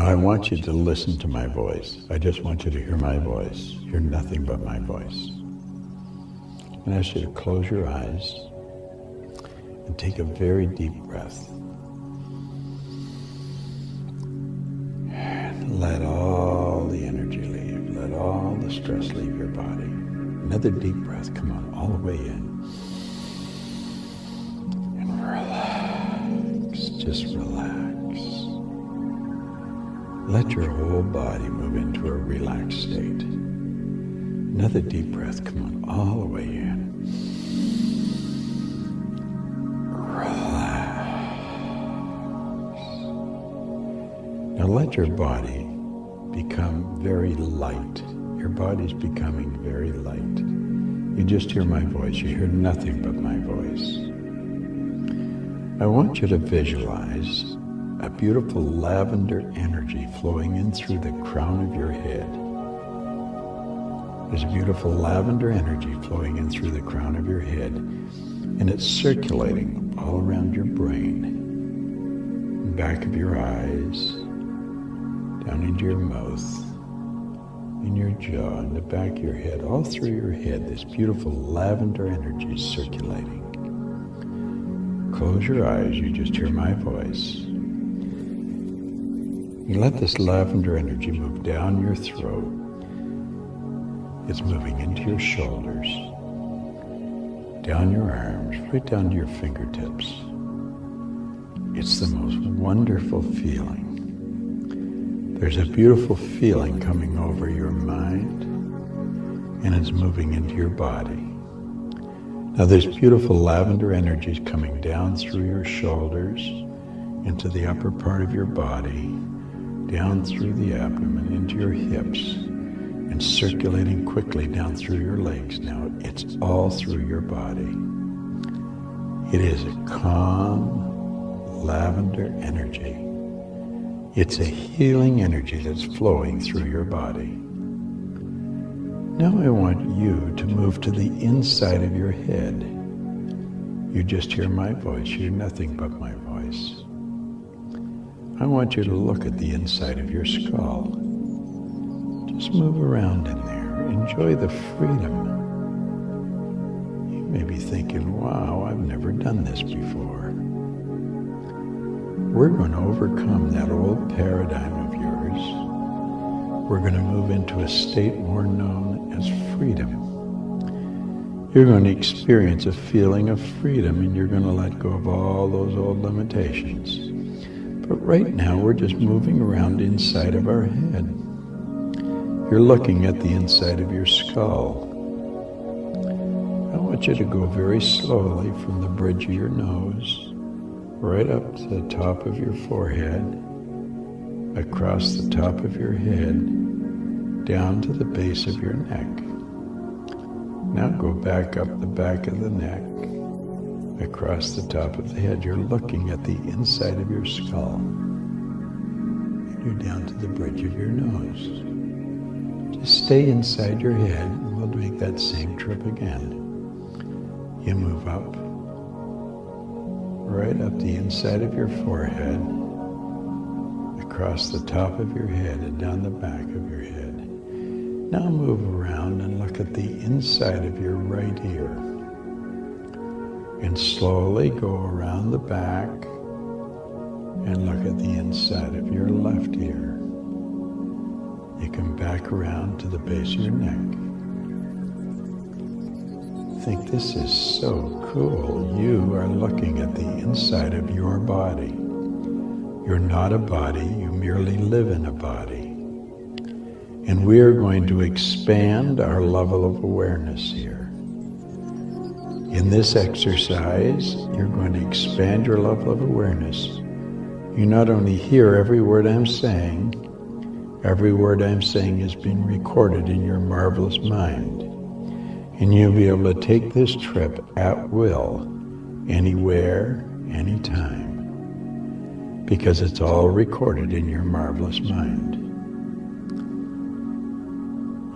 Now I want you to listen to my voice. I just want you to hear my voice. Hear nothing but my voice. And I ask you to close your eyes and take a very deep breath. let all the energy leave. Let all the stress leave your body. Another deep breath. Come on, all the way in. And relax. Just relax. Let your whole body move into a relaxed state. Another deep breath. Come on, all the way in. Now let your body become very light. Your body's becoming very light. You just hear my voice. You hear nothing but my voice. I want you to visualize a beautiful lavender energy flowing in through the crown of your head. There's a beautiful lavender energy flowing in through the crown of your head, and it's circulating all around your brain, back of your eyes, down into your mouth, in your jaw, in the back of your head, all through your head, this beautiful lavender energy is circulating. Close your eyes, you just hear my voice. You let this lavender energy move down your throat. It's moving into your shoulders, down your arms, right down to your fingertips. It's the most wonderful feeling. There's a beautiful feeling coming over your mind and it's moving into your body. Now there's beautiful lavender energies coming down through your shoulders into the upper part of your body, down through the abdomen, into your hips, and circulating quickly down through your legs. Now it's all through your body. It is a calm lavender energy it's a healing energy that's flowing through your body. Now I want you to move to the inside of your head. You just hear my voice, you hear nothing but my voice. I want you to look at the inside of your skull. Just move around in there. Enjoy the freedom. You may be thinking, wow, I've never done this before we're going to overcome that old paradigm of yours. We're going to move into a state more known as freedom. You're going to experience a feeling of freedom and you're going to let go of all those old limitations. But right now, we're just moving around inside of our head. You're looking at the inside of your skull. I want you to go very slowly from the bridge of your nose right up to the top of your forehead, across the top of your head, down to the base of your neck. Now go back up the back of the neck, across the top of the head. You're looking at the inside of your skull. And you're down to the bridge of your nose. Just stay inside your head and we'll make that same trip again. You move up right up the inside of your forehead, across the top of your head and down the back of your head. Now move around and look at the inside of your right ear. And slowly go around the back and look at the inside of your left ear. You come back around to the base of your neck think this is so cool. You are looking at the inside of your body. You're not a body, you merely live in a body. And we are going to expand our level of awareness here. In this exercise, you're going to expand your level of awareness. You not only hear every word I'm saying, every word I'm saying is being recorded in your marvelous mind. And you'll be able to take this trip at will, anywhere, anytime, because it's all recorded in your marvelous mind.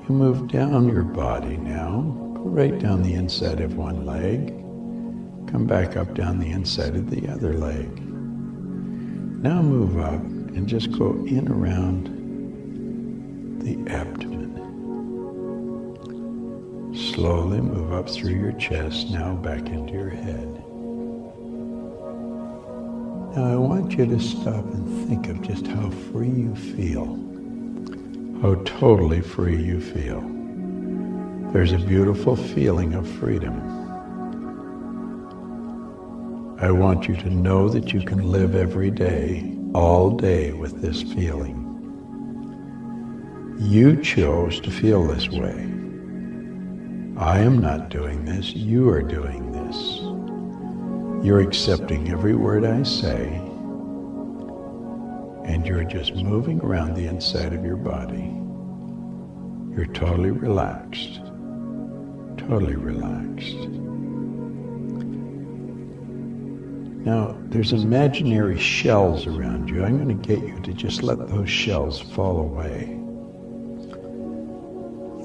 You move down your body now. Right down the inside of one leg. Come back up down the inside of the other leg. Now move up and just go in around the abdomen. Slowly move up through your chest, now back into your head. Now I want you to stop and think of just how free you feel, how totally free you feel. There's a beautiful feeling of freedom. I want you to know that you can live every day, all day with this feeling. You chose to feel this way. I am not doing this, you are doing this. You're accepting every word I say, and you're just moving around the inside of your body. You're totally relaxed, totally relaxed. Now, there's imaginary shells around you. I'm going to get you to just let those shells fall away.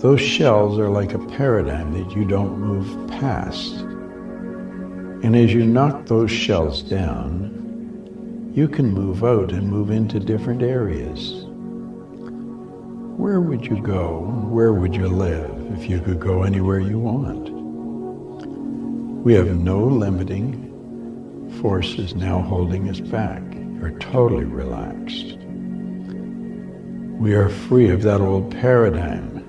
Those shells are like a paradigm that you don't move past. And as you knock those shells down, you can move out and move into different areas. Where would you go? Where would you live if you could go anywhere you want? We have no limiting forces now holding us back. You're totally relaxed. We are free of that old paradigm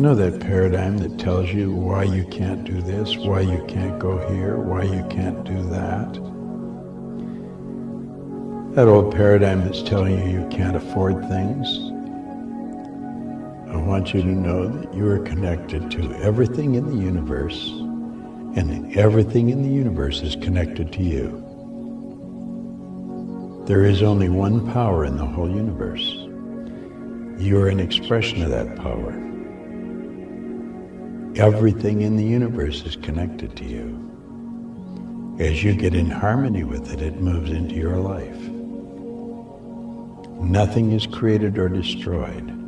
you know that paradigm that tells you why you can't do this, why you can't go here, why you can't do that? That old paradigm that's telling you you can't afford things. I want you to know that you are connected to everything in the universe, and everything in the universe is connected to you. There is only one power in the whole universe. You are an expression of that power. Everything in the universe is connected to you. As you get in harmony with it, it moves into your life. Nothing is created or destroyed.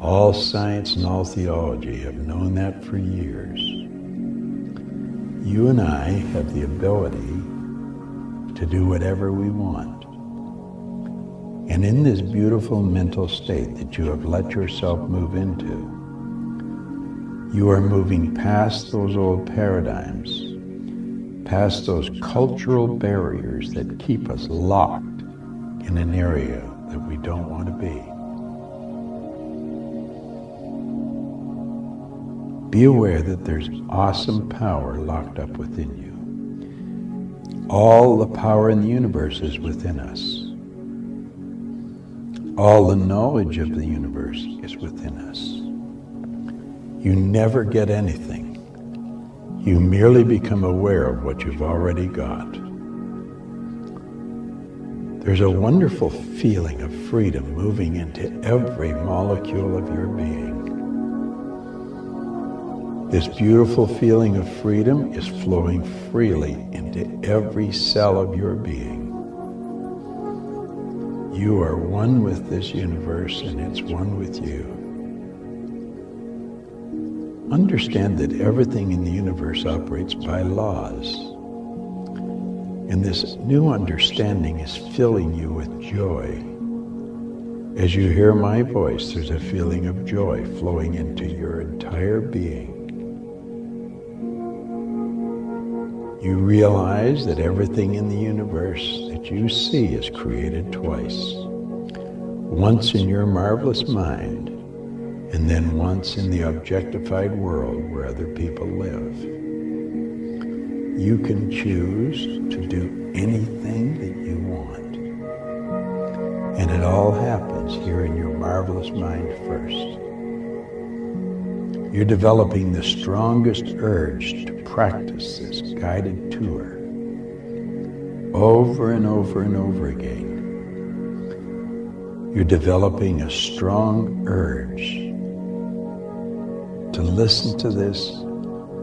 All science and all theology have known that for years. You and I have the ability to do whatever we want. And in this beautiful mental state that you have let yourself move into, you are moving past those old paradigms, past those cultural barriers that keep us locked in an area that we don't want to be. Be aware that there's awesome power locked up within you. All the power in the universe is within us. All the knowledge of the universe is within us. You never get anything. You merely become aware of what you've already got. There's a wonderful feeling of freedom moving into every molecule of your being. This beautiful feeling of freedom is flowing freely into every cell of your being. You are one with this universe and it's one with you. Understand that everything in the universe operates by laws. And this new understanding is filling you with joy. As you hear my voice, there's a feeling of joy flowing into your entire being. You realize that everything in the universe that you see is created twice. Once in your marvelous mind, and then once in the objectified world where other people live. You can choose to do anything that you want. And it all happens here in your marvelous mind first. You're developing the strongest urge to practice this guided tour over and over and over again. You're developing a strong urge to listen to this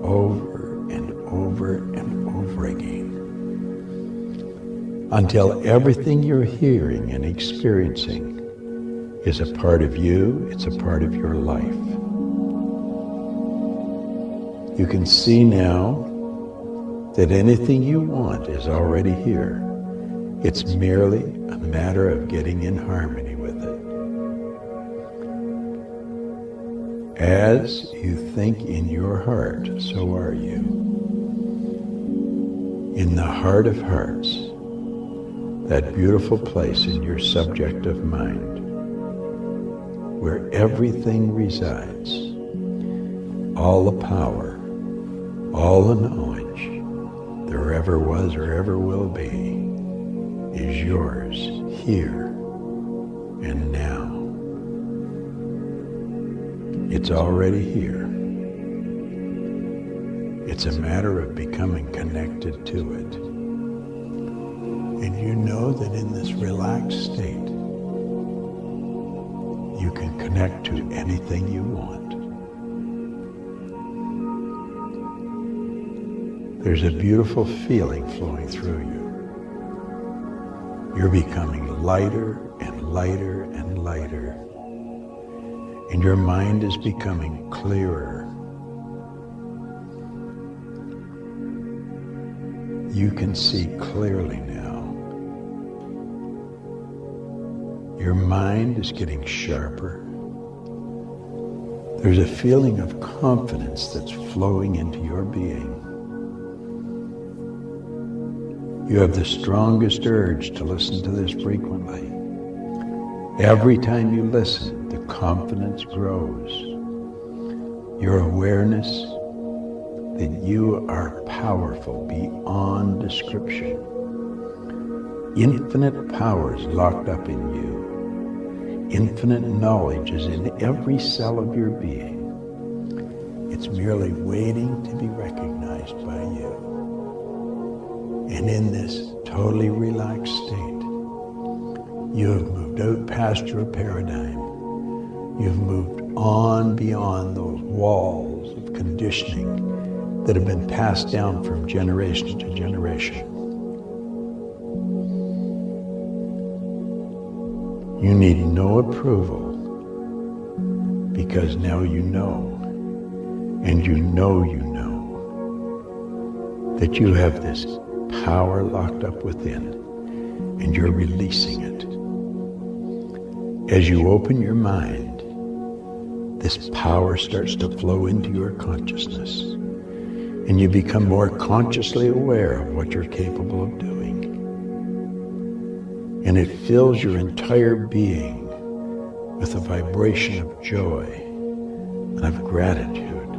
over and over and over again until everything you're hearing and experiencing is a part of you, it's a part of your life. You can see now that anything you want is already here. It's merely a matter of getting in harmony with it. As you think in your heart, so are you. In the heart of hearts, that beautiful place in your subjective mind, where everything resides, all the power, all the knowledge there ever was or ever will be is yours here and now. It's already here. It's a matter of becoming connected to it. And you know that in this relaxed state, you can connect to anything you want. There's a beautiful feeling flowing through you. You're becoming lighter and lighter and lighter. And your mind is becoming clearer. You can see clearly now. Your mind is getting sharper. There's a feeling of confidence that's flowing into your being. You have the strongest urge to listen to this frequently. Every time you listen, the confidence grows. Your awareness that you are powerful beyond description. Infinite powers locked up in you. Infinite knowledge is in every cell of your being. It's merely waiting to be recognized. And in this totally relaxed state, you have moved out past your paradigm. You've moved on beyond those walls of conditioning that have been passed down from generation to generation. You need no approval because now you know, and you know you know, that you have this power locked up within, and you're releasing it. As you open your mind, this power starts to flow into your consciousness, and you become more consciously aware of what you're capable of doing. And it fills your entire being with a vibration of joy and of gratitude.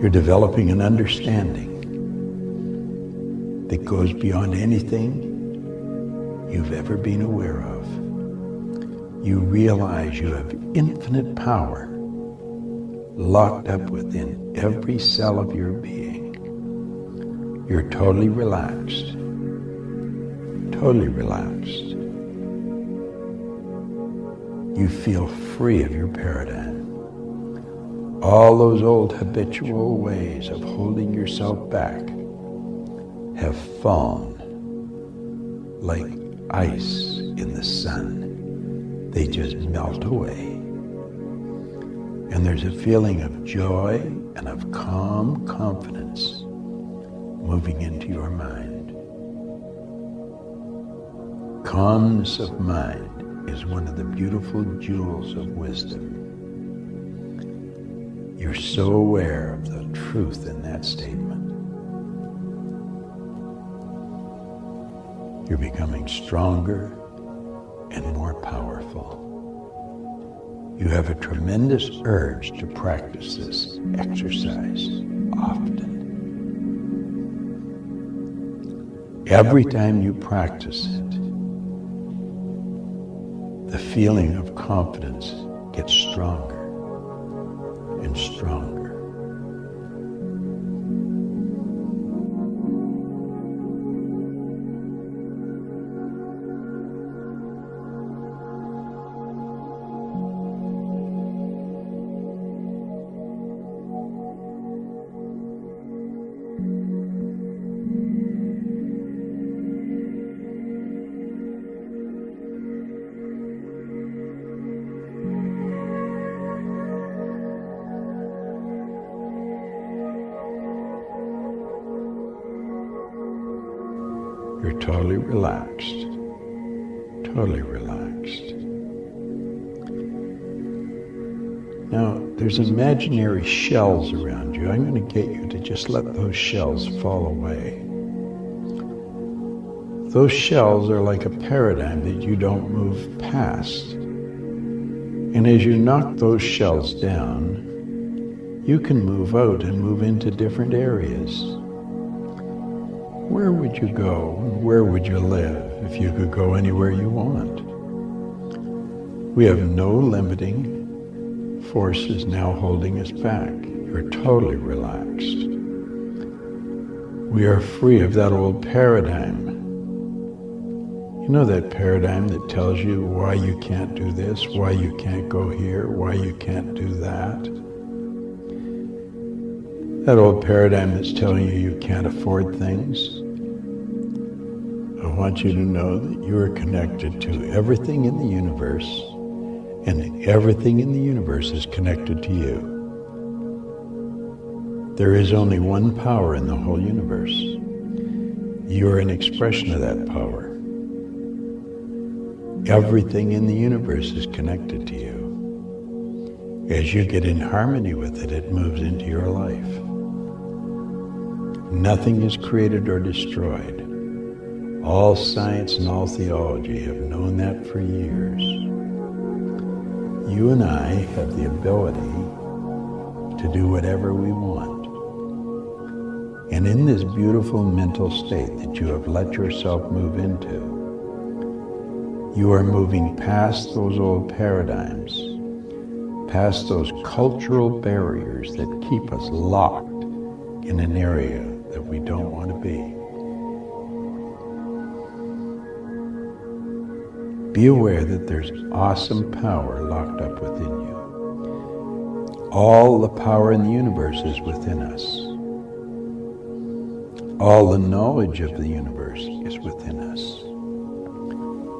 You're developing an understanding that goes beyond anything you've ever been aware of. You realize you have infinite power locked up within every cell of your being. You're totally relaxed, totally relaxed. You feel free of your paradigm. All those old habitual ways of holding yourself back have fallen like ice in the sun. They just melt away. And there's a feeling of joy and of calm confidence moving into your mind. Calmness of mind is one of the beautiful jewels of wisdom. You're so aware of the truth in that statement. You're becoming stronger and more powerful. You have a tremendous urge to practice this exercise often. Every time you practice it, the feeling of confidence gets stronger and stronger. Relaxed. Totally relaxed. Now, there's imaginary shells around you. I'm going to get you to just let those shells fall away. Those shells are like a paradigm that you don't move past. And as you knock those shells down, you can move out and move into different areas. Where would you go? And where would you live if you could go anywhere you want? We have no limiting forces now holding us back. You're totally relaxed. We are free of that old paradigm. You know that paradigm that tells you why you can't do this, why you can't go here, why you can't do that? That old paradigm that's telling you you can't afford things. I want you to know that you are connected to everything in the universe, and everything in the universe is connected to you. There is only one power in the whole universe. You are an expression of that power. Everything in the universe is connected to you. As you get in harmony with it, it moves into your life. Nothing is created or destroyed. All science and all theology have known that for years. You and I have the ability to do whatever we want. And in this beautiful mental state that you have let yourself move into, you are moving past those old paradigms, past those cultural barriers that keep us locked in an area that we don't want to be. Be aware that there's awesome power locked up within you. All the power in the universe is within us. All the knowledge of the universe is within us.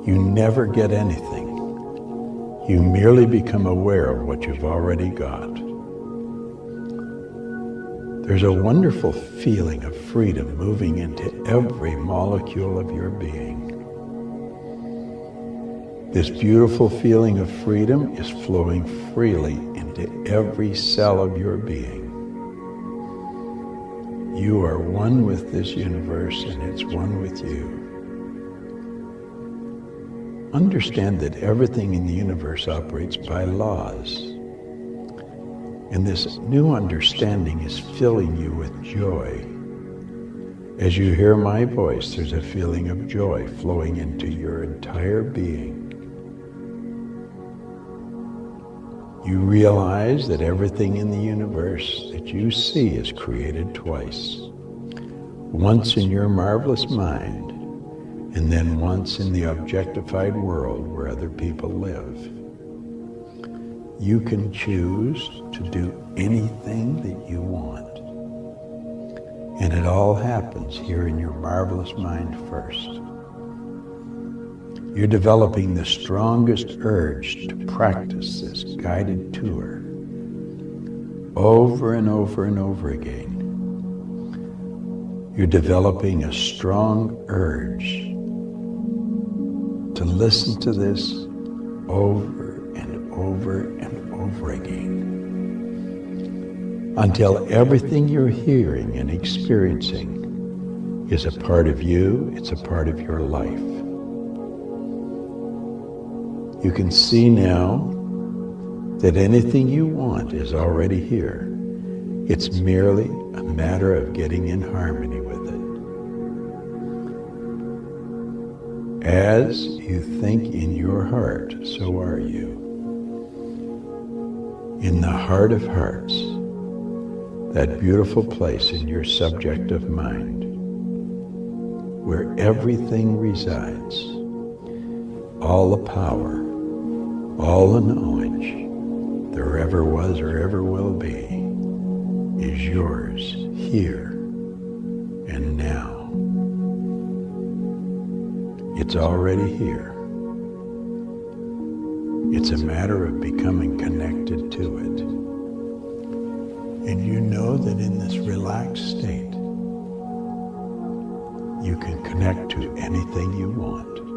You never get anything. You merely become aware of what you've already got. There's a wonderful feeling of freedom moving into every molecule of your being. This beautiful feeling of freedom is flowing freely into every cell of your being. You are one with this universe and it's one with you. Understand that everything in the universe operates by laws. And this new understanding is filling you with joy. As you hear my voice, there's a feeling of joy flowing into your entire being. You realize that everything in the universe that you see is created twice. Once in your marvelous mind, and then once in the objectified world where other people live. You can choose to do anything that you want. And it all happens here in your marvelous mind first. You're developing the strongest urge to practice this guided tour over and over and over again. You're developing a strong urge to listen to this over and over and over again until everything you're hearing and experiencing is a part of you, it's a part of your life. You can see now that anything you want is already here. It's merely a matter of getting in harmony with it. As you think in your heart, so are you. In the heart of hearts, that beautiful place in your subjective mind, where everything resides, all the power, all the knowledge there ever was or ever will be, is yours here and now. It's already here. It's a matter of becoming connected to it. And you know that in this relaxed state, you can connect to anything you want.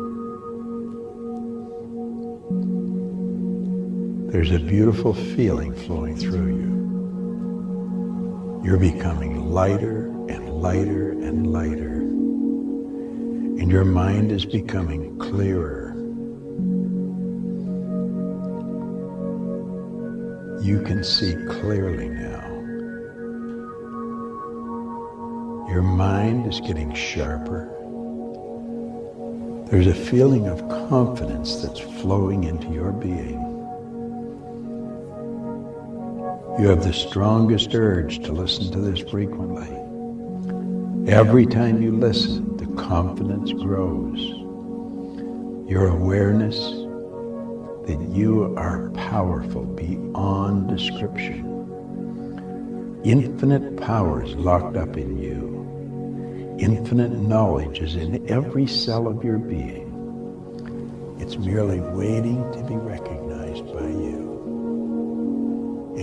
There's a beautiful feeling flowing through you. You're becoming lighter and lighter and lighter. And your mind is becoming clearer. You can see clearly now. Your mind is getting sharper. There's a feeling of confidence that's flowing into your being. You have the strongest urge to listen to this frequently. Every time you listen, the confidence grows. Your awareness that you are powerful beyond description. Infinite power is locked up in you. Infinite knowledge is in every cell of your being. It's merely waiting to be recognized.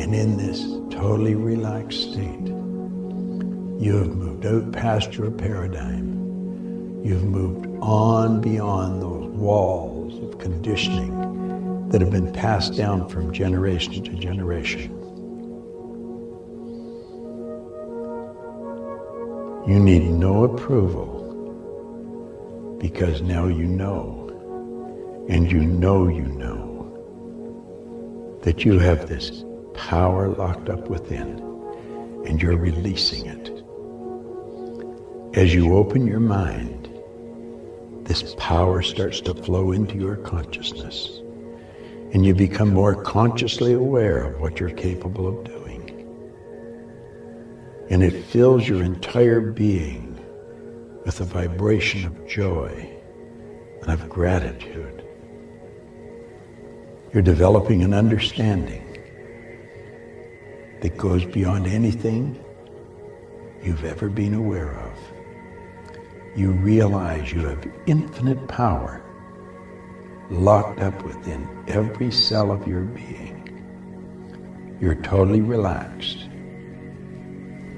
And in this totally relaxed state, you have moved out past your paradigm. You've moved on beyond those walls of conditioning that have been passed down from generation to generation. You need no approval because now you know, and you know you know, that you have this power locked up within, and you're releasing it. As you open your mind, this power starts to flow into your consciousness, and you become more consciously aware of what you're capable of doing. And it fills your entire being with a vibration of joy and of gratitude. You're developing an understanding that goes beyond anything you've ever been aware of. You realize you have infinite power locked up within every cell of your being. You're totally relaxed,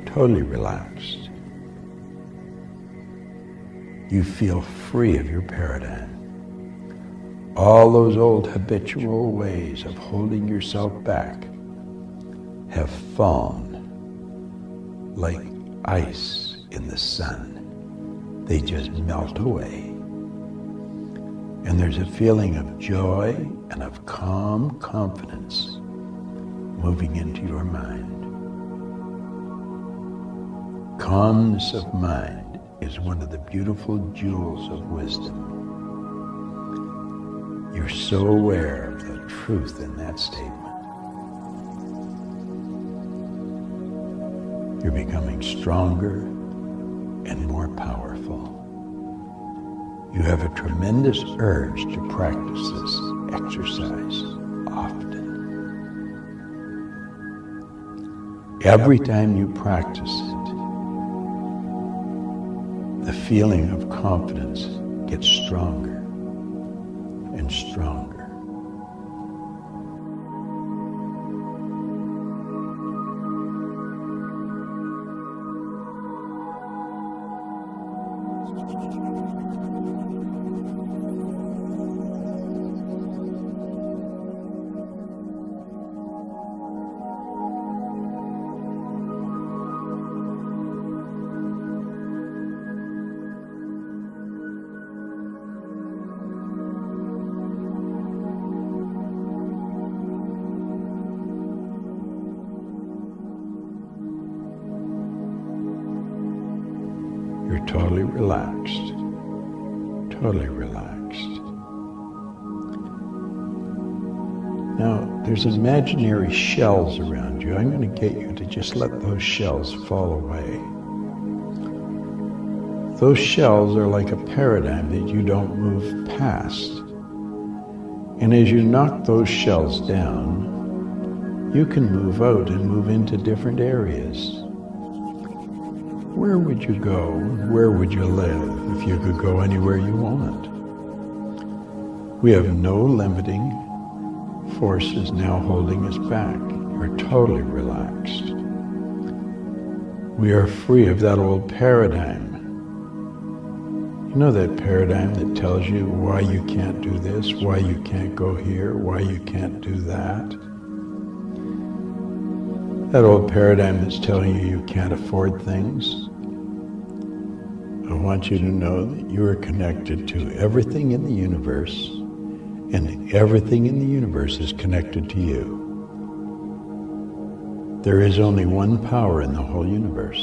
totally relaxed. You feel free of your paradigm. All those old habitual ways of holding yourself back have fallen like ice in the sun. They just melt away. And there's a feeling of joy and of calm confidence moving into your mind. Calmness of mind is one of the beautiful jewels of wisdom. You're so aware of the truth in that statement. You're becoming stronger and more powerful. You have a tremendous urge to practice this exercise often. Every time you practice it, the feeling of confidence gets stronger You're totally relaxed. Totally relaxed. Now, there's imaginary shells around you. I'm going to get you to just let those shells fall away. Those shells are like a paradigm that you don't move past. And as you knock those shells down, you can move out and move into different areas. Where would you go? Where would you live if you could go anywhere you want? We have no limiting forces now holding us back. We're totally relaxed. We are free of that old paradigm You know that paradigm that tells you why you can't do this, why you can't go here, why you can't do that? That old paradigm that's telling you you can't afford things. I want you to know that you are connected to everything in the universe and everything in the universe is connected to you. There is only one power in the whole universe.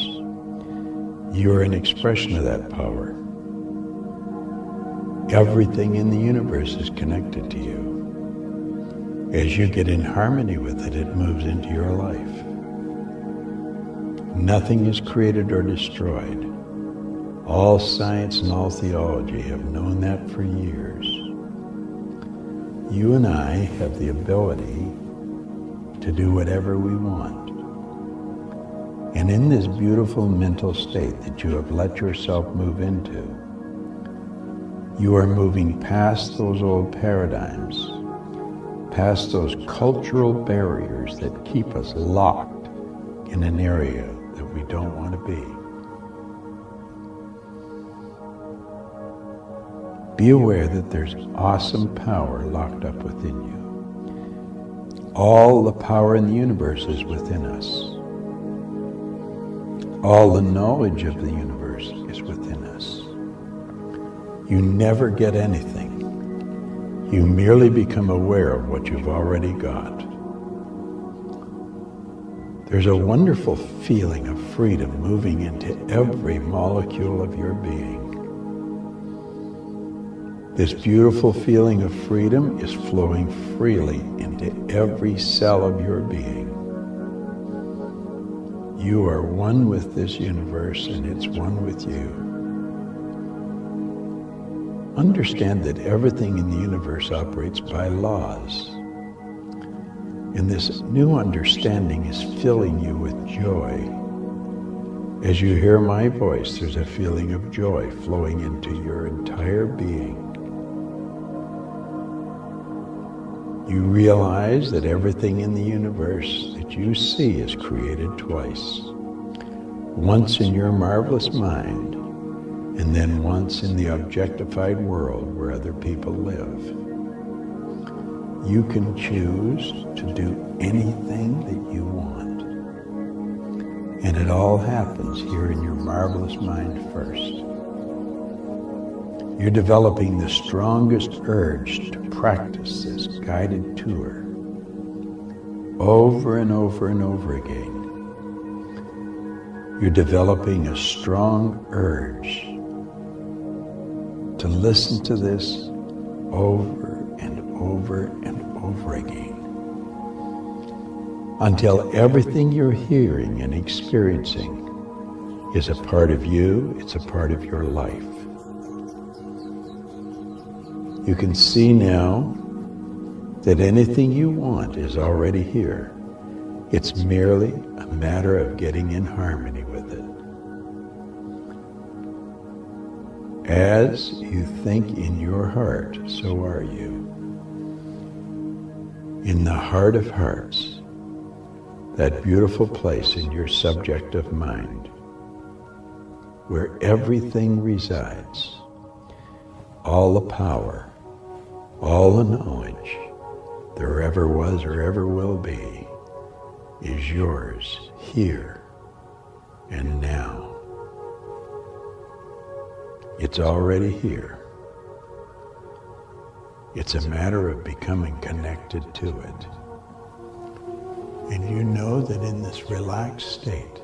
You are an expression of that power. Everything in the universe is connected to you. As you get in harmony with it, it moves into your life. Nothing is created or destroyed. All science and all theology have known that for years. You and I have the ability to do whatever we want. And in this beautiful mental state that you have let yourself move into, you are moving past those old paradigms, past those cultural barriers that keep us locked in an area that we don't want to be. Be aware that there's awesome power locked up within you. All the power in the universe is within us. All the knowledge of the universe is within us. You never get anything. You merely become aware of what you've already got. There's a wonderful feeling of freedom moving into every molecule of your being. This beautiful feeling of freedom is flowing freely into every cell of your being. You are one with this universe and it's one with you. Understand that everything in the universe operates by laws. And this new understanding is filling you with joy. As you hear my voice, there's a feeling of joy flowing into your entire being. You realize that everything in the universe that you see is created twice. Once in your marvelous mind, and then once in the objectified world where other people live. You can choose to do anything that you want. And it all happens here in your marvelous mind first. You're developing the strongest urge to practice this guided tour over and over and over again. You're developing a strong urge to listen to this over and over and over again until everything you're hearing and experiencing is a part of you, it's a part of your life. You can see now that anything you want is already here. It's merely a matter of getting in harmony with it. As you think in your heart, so are you. In the heart of hearts, that beautiful place in your subjective mind, where everything resides, all the power, all the knowledge there ever was or ever will be is yours here and now. It's already here. It's a matter of becoming connected to it. And you know that in this relaxed state,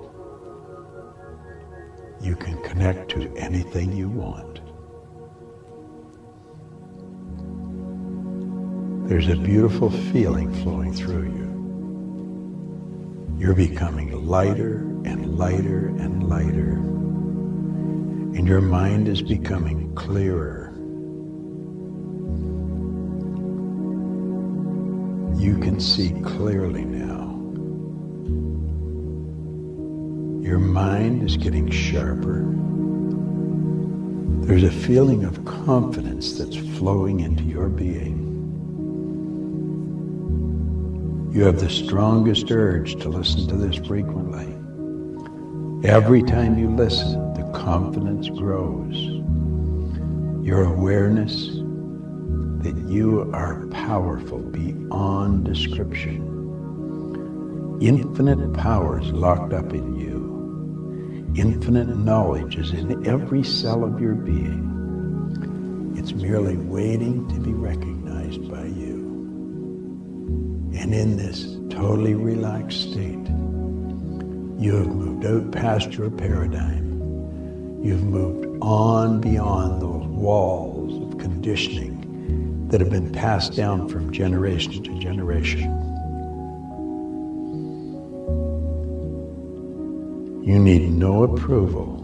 you can connect to anything you want. There's a beautiful feeling flowing through you. You're becoming lighter and lighter and lighter. And your mind is becoming clearer. You can see clearly now. Your mind is getting sharper. There's a feeling of confidence that's flowing into your being. You have the strongest urge to listen to this frequently. Every time you listen, the confidence grows. your awareness that you are powerful beyond description. Infinite powers locked up in you. Infinite knowledge is in every cell of your being. It's merely waiting to be recognized. And in this totally relaxed state, you have moved out past your paradigm. You've moved on beyond those walls of conditioning that have been passed down from generation to generation. You need no approval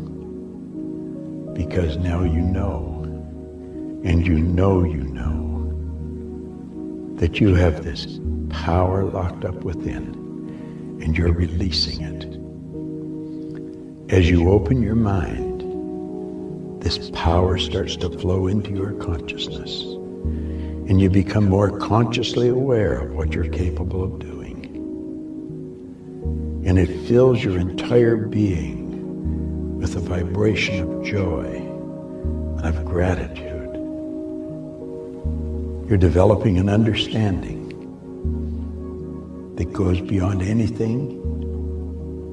because now you know, and you know you know, that you have this power locked up within, and you're releasing it. As you open your mind, this power starts to flow into your consciousness, and you become more consciously aware of what you're capable of doing. And it fills your entire being with a vibration of joy and of gratitude. You're developing an understanding that goes beyond anything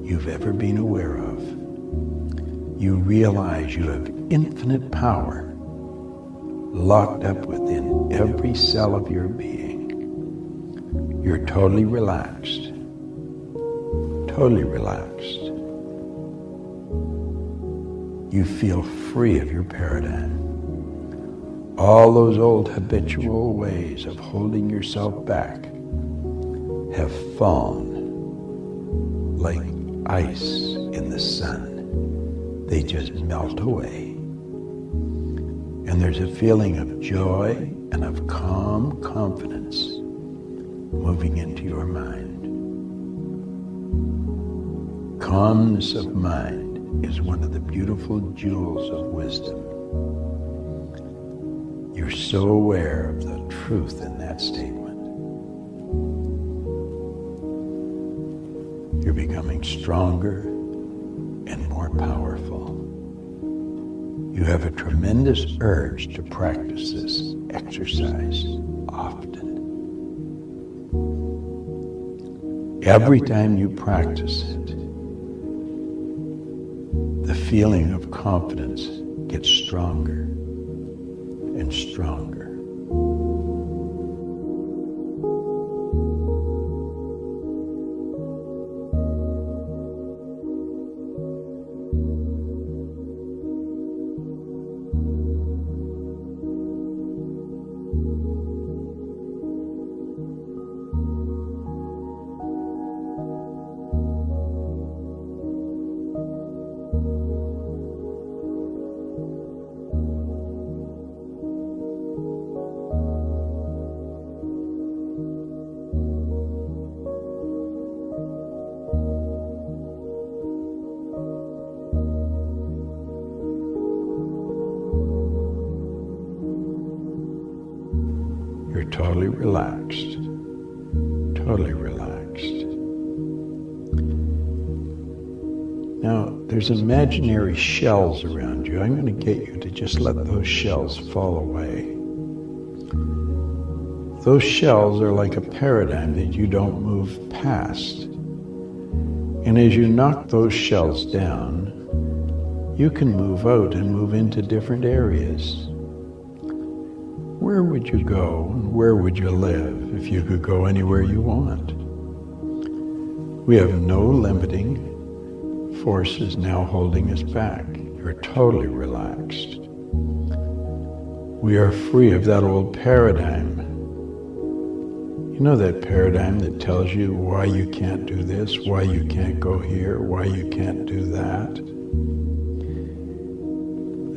you've ever been aware of. You realize you have infinite power locked up within every cell of your being. You're totally relaxed. Totally relaxed. You feel free of your paradigm. All those old habitual ways of holding yourself back have fallen like ice in the sun. They just melt away. And there's a feeling of joy and of calm confidence moving into your mind. Calmness of mind is one of the beautiful jewels of wisdom. You're so aware of the truth in that statement. You're becoming stronger and more powerful. You have a tremendous urge to practice this exercise often. Every time you practice it, the feeling of confidence gets stronger and stronger. There's imaginary shells around you. I'm going to get you to just let those shells fall away. Those shells are like a paradigm that you don't move past. And as you knock those shells down, you can move out and move into different areas. Where would you go and where would you live if you could go anywhere you want? We have no limiting forces now holding us back. You're totally relaxed. We are free of that old paradigm. You know that paradigm that tells you why you can't do this, why you can't go here, why you can't do that?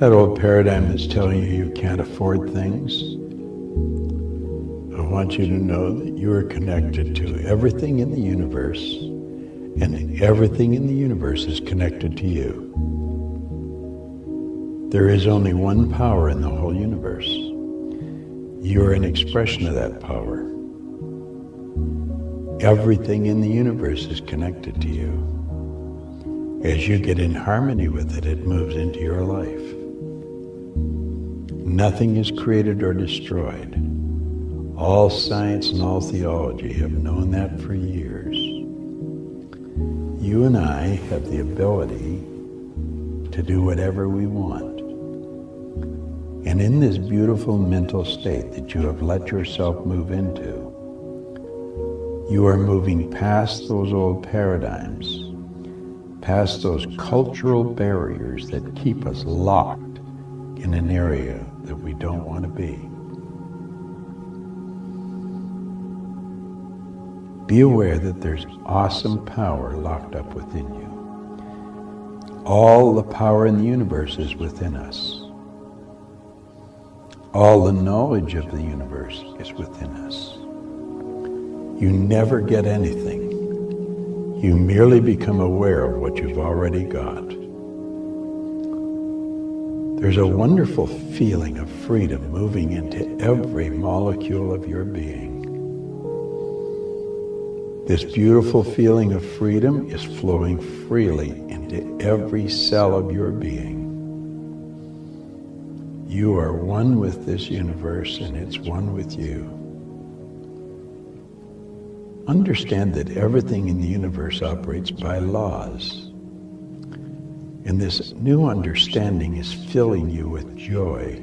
That old paradigm that's telling you you can't afford things. I want you to know that you are connected to everything in the universe, everything in the universe is connected to you. There is only one power in the whole universe. You are an expression of that power. Everything in the universe is connected to you. As you get in harmony with it, it moves into your life. Nothing is created or destroyed. All science and all theology have known that for years. You and I have the ability to do whatever we want. And in this beautiful mental state that you have let yourself move into, you are moving past those old paradigms, past those cultural barriers that keep us locked in an area that we don't want to be. Be aware that there's awesome power locked up within you. All the power in the universe is within us. All the knowledge of the universe is within us. You never get anything. You merely become aware of what you've already got. There's a wonderful feeling of freedom moving into every molecule of your being. This beautiful feeling of freedom is flowing freely into every cell of your being. You are one with this universe and it's one with you. Understand that everything in the universe operates by laws. And this new understanding is filling you with joy.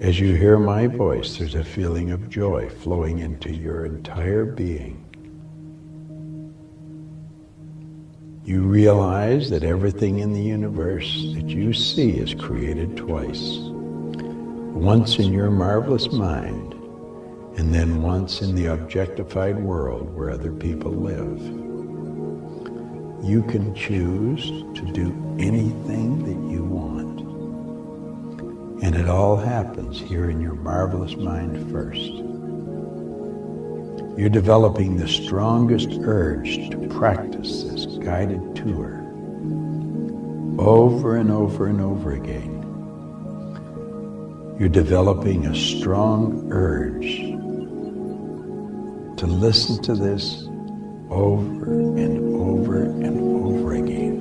As you hear my voice, there's a feeling of joy flowing into your entire being. You realize that everything in the universe that you see is created twice. Once in your marvelous mind, and then once in the objectified world where other people live. You can choose to do anything that you want. And it all happens here in your marvelous mind first. You're developing the strongest urge to practice this guided tour over and over and over again. You're developing a strong urge to listen to this over and over and over again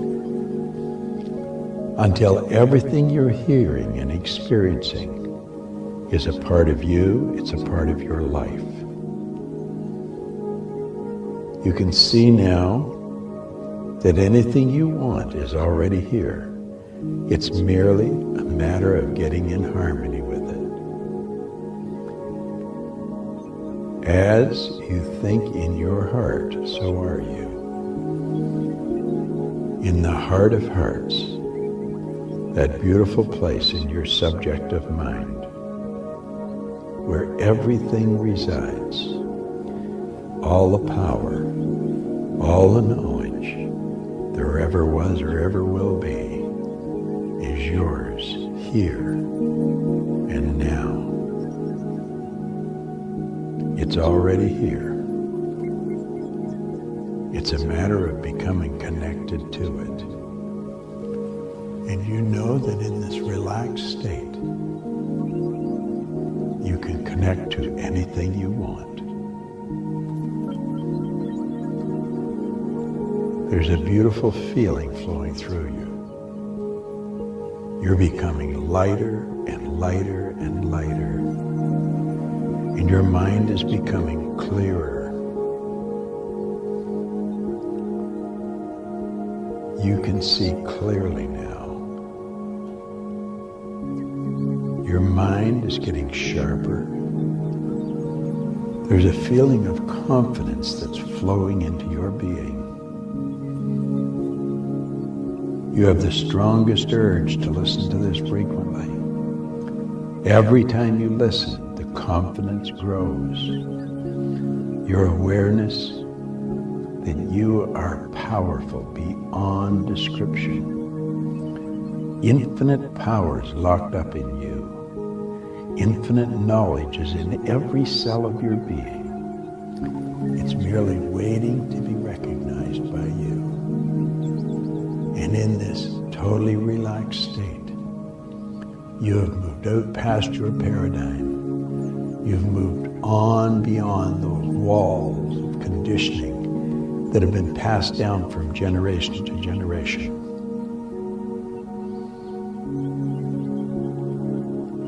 until everything you're hearing and experiencing is a part of you, it's a part of your life. You can see now that anything you want is already here. It's merely a matter of getting in harmony with it. As you think in your heart, so are you. In the heart of hearts, that beautiful place in your subjective mind, where everything resides, all the power, all the knowledge ever was or ever will be, is yours here and now. It's already here. It's a matter of becoming connected to it. And you know that in this relaxed state, you can connect to anything you want. There's a beautiful feeling flowing through you. You're becoming lighter and lighter and lighter and your mind is becoming clearer. You can see clearly now. Your mind is getting sharper. There's a feeling of confidence that's flowing into your being. You have the strongest urge to listen to this frequently. Every time you listen, the confidence grows. Your awareness that you are powerful beyond description. Infinite powers locked up in you. Infinite knowledge is in every cell of your being. It's merely waiting to in this totally relaxed state, you have moved out past your paradigm You've moved on beyond those walls of conditioning that have been passed down from generation to generation.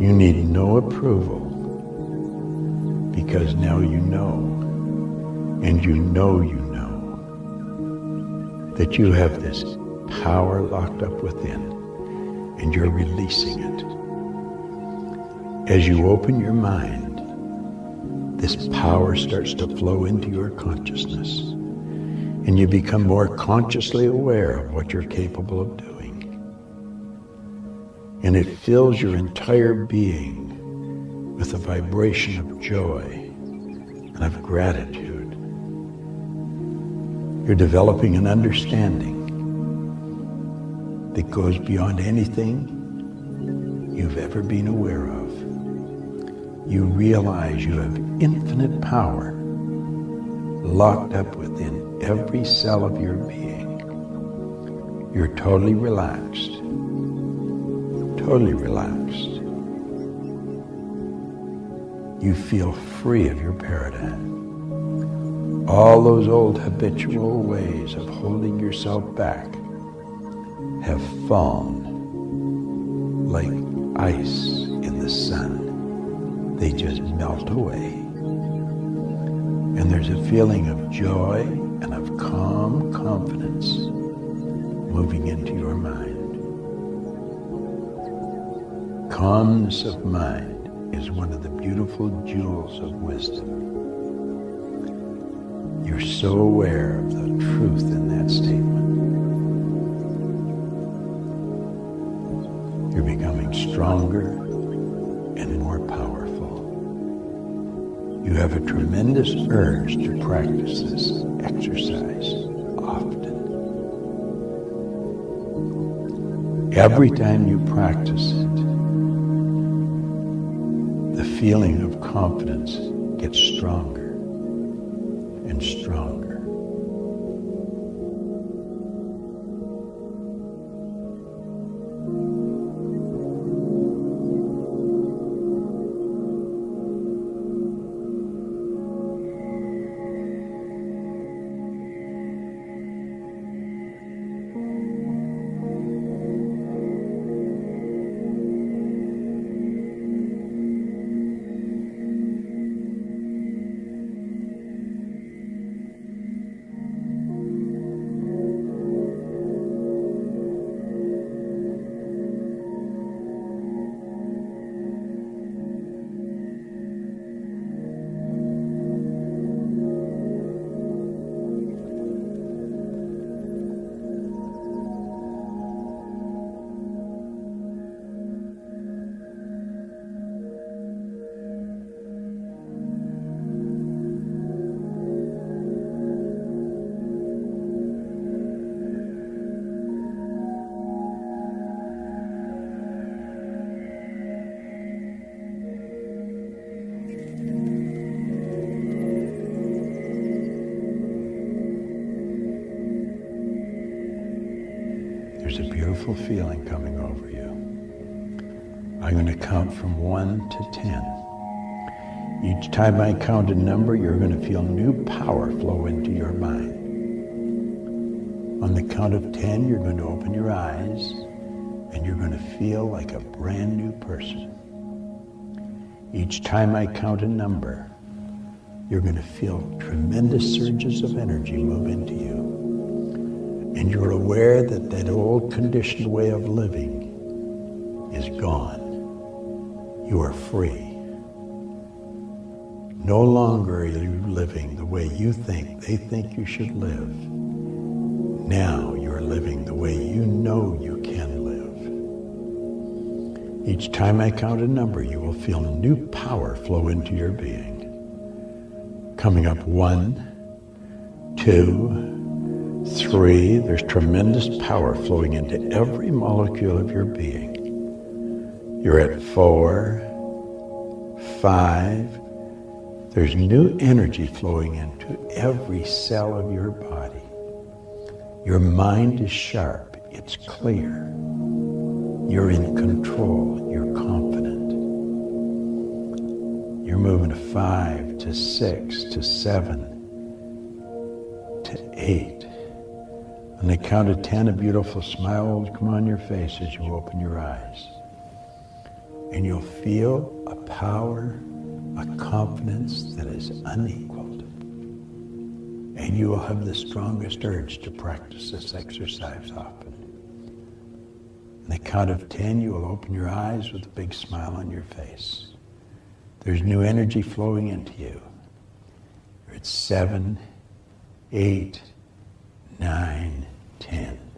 You need no approval because now you know, and you know you know, that you have this power locked up within, and you're releasing it. As you open your mind, this power starts to flow into your consciousness, and you become more consciously aware of what you're capable of doing and it fills your entire being with a vibration of joy and of gratitude. You're developing an understanding that goes beyond anything you've ever been aware of. You realize you have infinite power locked up within every cell of your being. You're totally relaxed totally relaxed. You feel free of your paradigm. All those old habitual ways of holding yourself back have fallen like ice in the sun. They just melt away. And there's a feeling of joy and of calm confidence moving into your mind calmness of mind is one of the beautiful jewels of wisdom. You're so aware of the truth in that statement. Stronger and more powerful. You have a tremendous urge to practice this exercise often. Every time you practice it, the feeling of confidence gets stronger Beautiful feeling coming over you. I'm going to count from 1 to 10. Each time I count a number, you're going to feel new power flow into your mind. On the count of 10, you're going to open your eyes and you're going to feel like a brand new person. Each time I count a number, you're going to feel tremendous surges of energy move into you and you're aware that that old conditioned way of living is gone. You are free. No longer are you living the way you think they think you should live. Now you're living the way you know you can live. Each time I count a number, you will feel new power flow into your being. Coming up one, two, Three, there's tremendous power flowing into every molecule of your being. You're at four, five, there's new energy flowing into every cell of your body. Your mind is sharp, it's clear. You're in control, you're confident. You're moving to five, to six, to seven, to eight. On the count of ten, a beautiful smile will come on your face as you open your eyes. And you'll feel a power, a confidence that is unequaled. And you will have the strongest urge to practice this exercise often. On the count of 10, you will open your eyes with a big smile on your face. There's new energy flowing into you. At seven, eight, nine, 10.